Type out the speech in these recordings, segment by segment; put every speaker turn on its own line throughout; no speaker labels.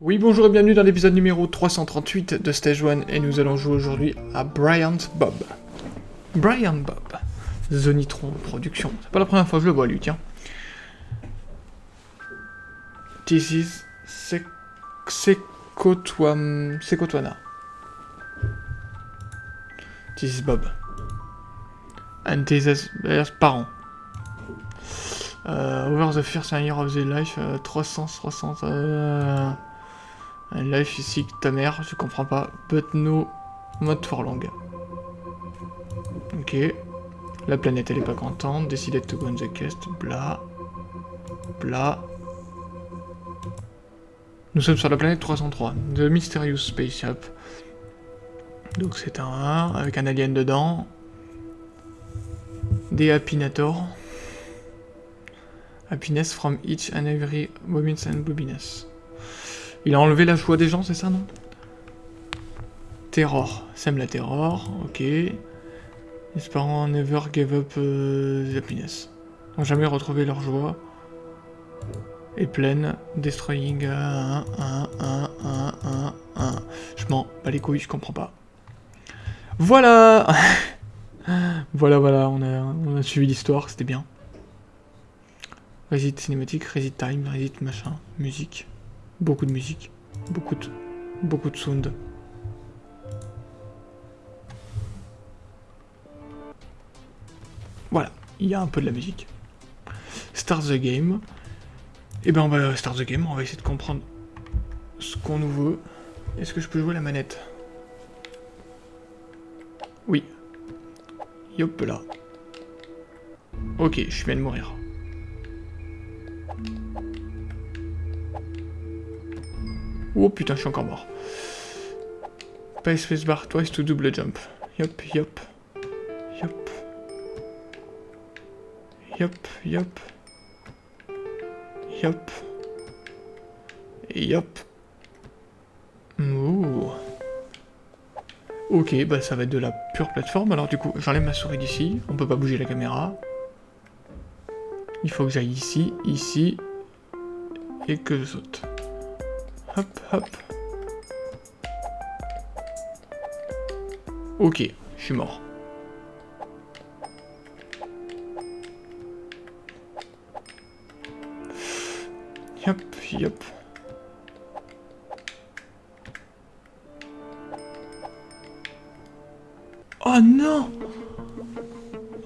Oui, bonjour et bienvenue dans l'épisode numéro 338 de Stage 1 et nous allons jouer aujourd'hui à Bryant Bob. Bryant Bob. Zonitron Production. C'est pas la première fois que je le vois lui, tiens. This is. This is Bob. And this is parents. Uh, over the first year of the life, uh, 300, 300, uh, life ici, ta mère, je comprends pas. But no, mode for long. Ok. La planète, elle est pas contente. Decided to go on the quest. Bla. Bla. Nous sommes sur la planète 303. The Mysterious Spaceship. Donc c'est un 1 avec un alien dedans. Des Happinator. Happiness from each and every bobines and bobines. Il a enlevé la joie des gens, c'est ça, non? Terror. Sème la terror, ok. Les parents never gave up uh, the happiness. N'ont jamais retrouvé leur joie. Et pleine. Destroying 1, 1, 1, 1, 1, 1. Je m'en bats les couilles, je comprends pas. Voilà Voilà, voilà, on a, suivi l'histoire, c'était bien. Resit cinématique, resit time, resit machin, musique. Beaucoup de musique. Beaucoup de, beaucoup de sound. Voilà, il y a un peu de la musique. Start the game. Et eh ben on va start the game, on va essayer de comprendre ce qu'on nous veut. Est-ce que je peux jouer la manette? Oui. Yop là. Ok, je viens de mourir. Oh putain, je suis encore mort. Space spacebar twice to double jump. Yop, yop. Yop. Yop, yop. Yop. Yop. Ouh. Ok, bah ça va être de la pure plateforme. Alors du coup, j'enlève ma souris d'ici. On peut pas bouger la caméra. Il faut que j'aille ici, ici. Et que je saute. Hop, hop. Ok, je suis mort. Hop, hop. Oh non.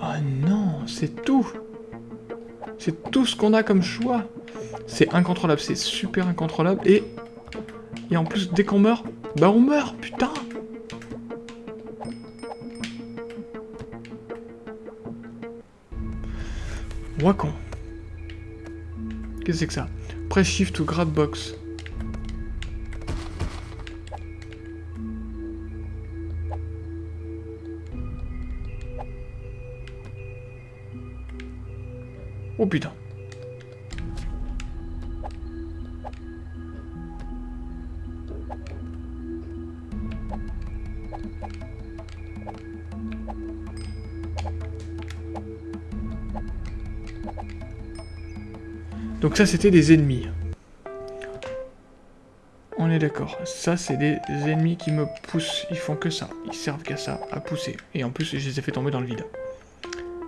Oh non, c'est tout. C'est tout ce qu'on a comme choix. C'est incontrôlable, c'est super incontrôlable, et et en plus, dès qu'on meurt, bah on meurt, putain. Wacon. Qu'est-ce que c'est que ça? Press shift to grab box? Oh putain. Donc ça, c'était des ennemis. On est d'accord. Ça, c'est des ennemis qui me poussent. Ils font que ça. Ils servent qu'à ça, à pousser. Et en plus, je les ai fait tomber dans le vide.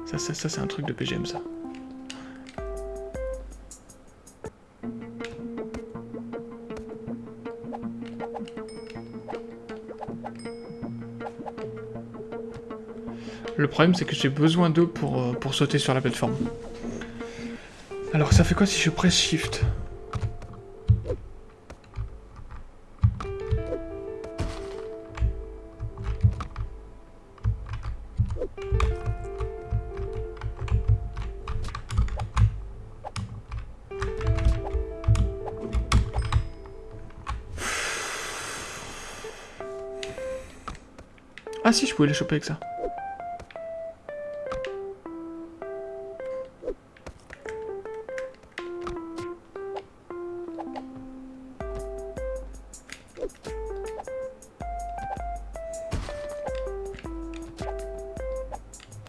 Ça, ça, ça, c'est un truc de PGM, ça. Le problème, c'est que j'ai besoin d'eux pour, euh, pour sauter sur la plateforme. Alors ça fait quoi si je presse Shift? Ah si, je pouvais les choper avec ça.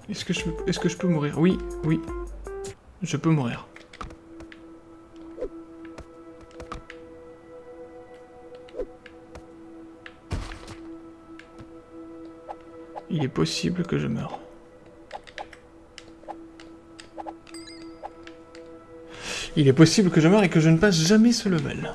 Est-ce que, je, peux mourir? Oui, oui. Je peux mourir. Il est possible que je meure. Il est possible que je meure et que je ne passe jamais ce level.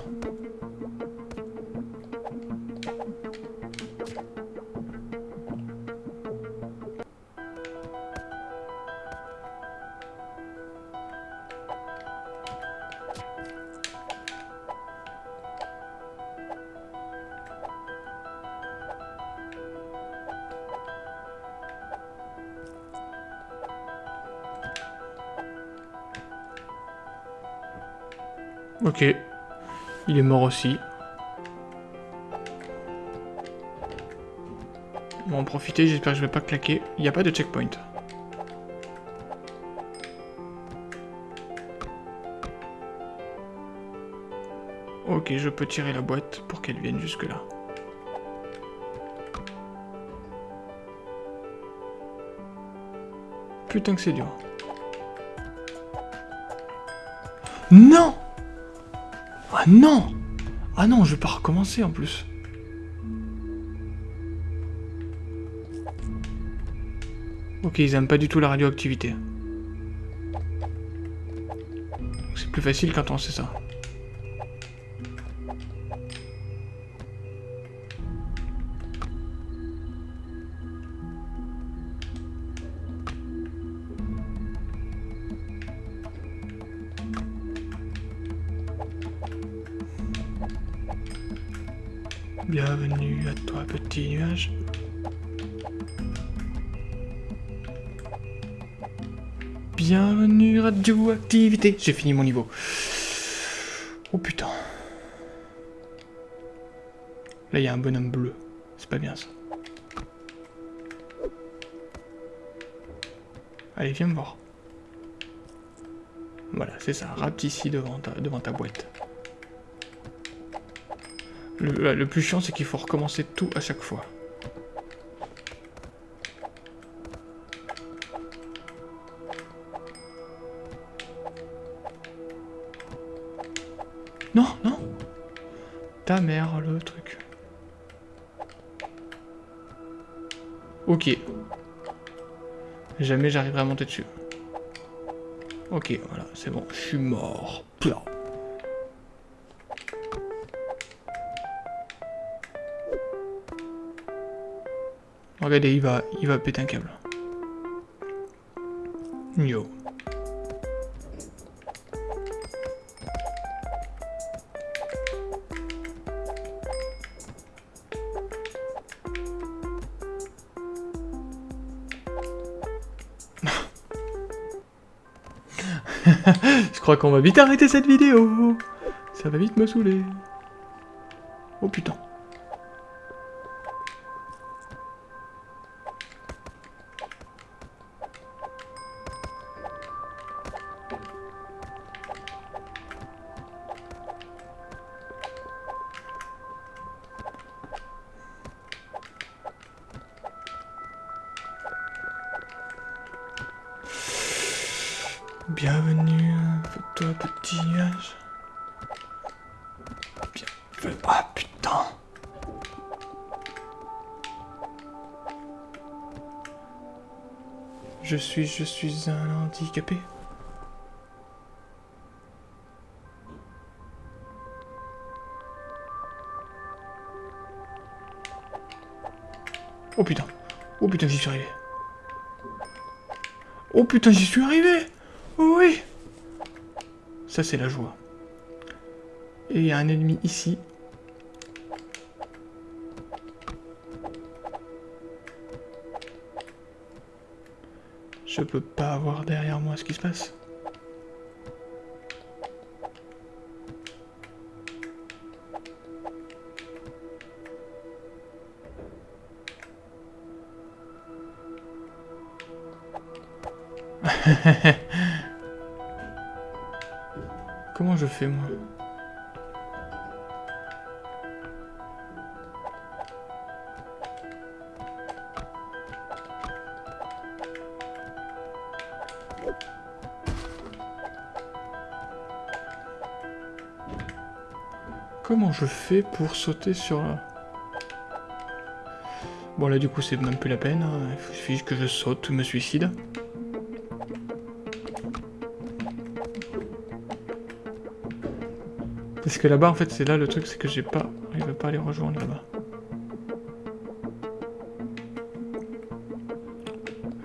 Ok. Il est mort aussi. On va en profiter, j'espère que je vais pas claquer. Il n'y a pas de checkpoint. Ok, je peux tirer la boîte pour qu'elle vienne jusque là. Putain que c'est dur. Non ah non Ah non, je vais pas recommencer en plus. Ok, ils aiment pas du tout la radioactivité. C'est plus facile quand on sait ça. Bienvenue à toi, petit nuage. Bienvenue radioactivité. J'ai fini mon niveau. Oh putain. Là, il y a un bonhomme bleu. C'est pas bien ça. Allez, viens me voir. Voilà, c'est ça. Rate ici devant devant ta boîte. Le, plus chiant, c'est qu'il faut recommencer tout à chaque fois. Non, non Ta mère, le truc. Ok. Jamais j'arriverai à monter dessus. Ok, voilà, c'est bon, je suis mort. Regardez, il va, il va péter un câble. Yo. Je crois qu'on va vite arrêter cette vidéo. Ça va vite me saouler. Oh putain. Bienvenue, toi petit nuage. Ah putain Je suis, je suis un handicapé. Oh putain. Oh putain, j'y suis arrivé. Oh putain, j'y suis arrivé oui Ça, c'est la joie. Et il y a un ennemi ici. Je peux pas voir derrière moi ce qui se passe. je fais moi Comment je fais pour sauter sur là Bon là du coup c'est même plus la peine, hein. il suffit que je saute ou me suicide. Parce que là-bas en fait c'est là le truc c'est que j'ai pas... Il veut pas les rejoindre là-bas.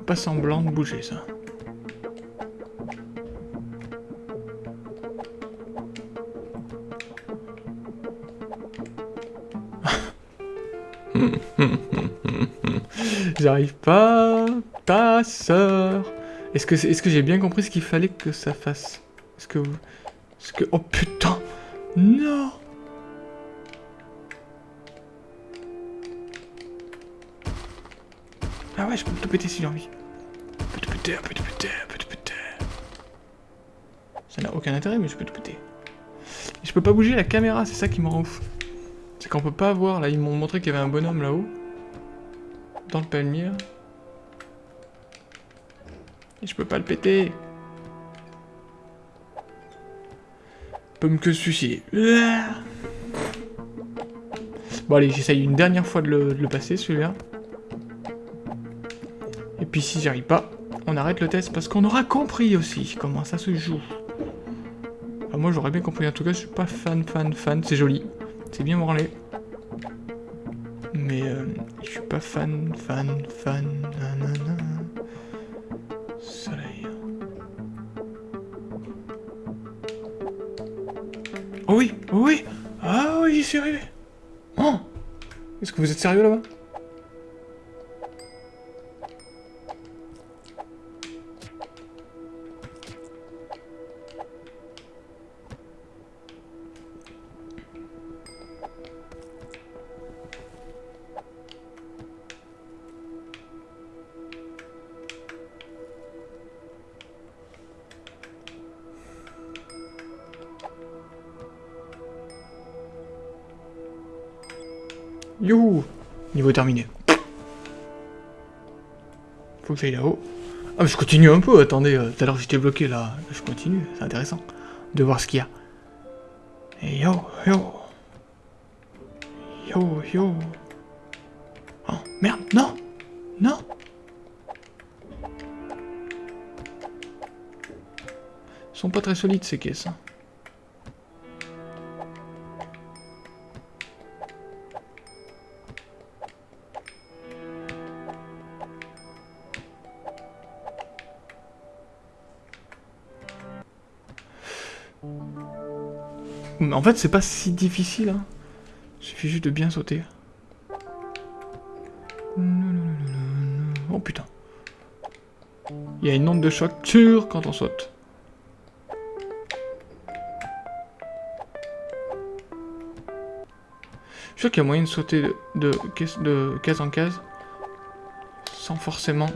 Pas semblant de bouger ça. J'arrive pas. Ta sœur. Est-ce que, est, que j'ai bien compris ce qu'il fallait que ça fasse? Est-ce que... Est-ce que... Oh putain Non Ah ouais, je peux te péter si j'ai envie. Je peux te péter, je peux te péter, je peux te péter. Ça n'a aucun intérêt, mais je peux te péter. je peux pas bouger la caméra, c'est ça qui me rend ouf. C'est qu'on peut pas voir, là, ils m'ont montré qu'il y avait un bonhomme là-haut. Dans le palmier. Et je peux pas le péter. Peut me que suicider. Bon allez, j'essaye une dernière fois de le, passer celui-là. Et puis si j'y arrive pas, on arrête le test parce qu'on aura compris aussi comment ça se joue. moi j'aurais bien compris, en tout cas je suis pas fan, fan, fan, c'est joli. C'est bien branlé. Mais euh, je suis pas fan, fan, fan. Est-ce que vous êtes sérieux là-bas? Youhou Niveau terminé. Faut que j'aille là-haut. Ah mais je continue un peu, attendez, euh, tout à l'heure j'étais bloqué là. Je continue, c'est intéressant de voir ce qu'il y a. Yo, yo. Yo, yo. Oh, merde, non Non Ils sont pas très solides ces caisses. Hein. En fait, c'est pas si difficile. Hein. Il suffit juste de bien sauter. Oh putain. Il y a une onde de choc sûre quand on saute. Je suis sûr qu'il y a moyen de sauter de, de case en case sans forcément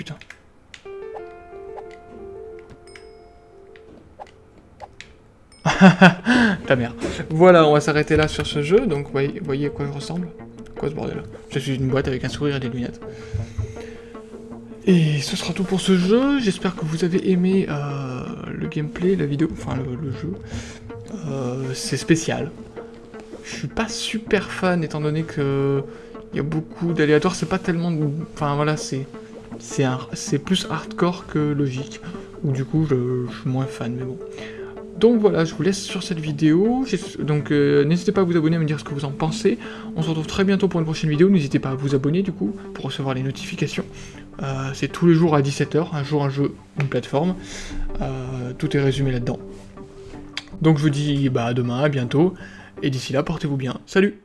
putain. Ta mère. Voilà, on va s'arrêter là sur ce jeu. Donc, vous voyez, à quoi je ressemble Quoi ce bordel Je suis une boîte avec un sourire et des lunettes. Et ce sera tout pour ce jeu. J'espère que vous avez aimé euh, le gameplay, la vidéo, enfin le, jeu. Euh, c'est spécial. Je suis pas super fan étant donné que il y a beaucoup d'aléatoires, c'est pas tellement... Enfin voilà, c'est c'est plus hardcore que logique, ou du coup je, suis moins fan, mais bon. Donc voilà, je vous laisse sur cette vidéo, donc euh, n'hésitez pas à vous abonner, à me dire ce que vous en pensez. On se retrouve très bientôt pour une prochaine vidéo, n'hésitez pas à vous abonner du coup, pour recevoir les notifications. Euh, c'est tous les jours à 17h, un jour un jeu, une plateforme. Euh, tout est résumé là-dedans. Donc je vous dis bah, à demain, à bientôt, et d'ici là, portez-vous bien. Salut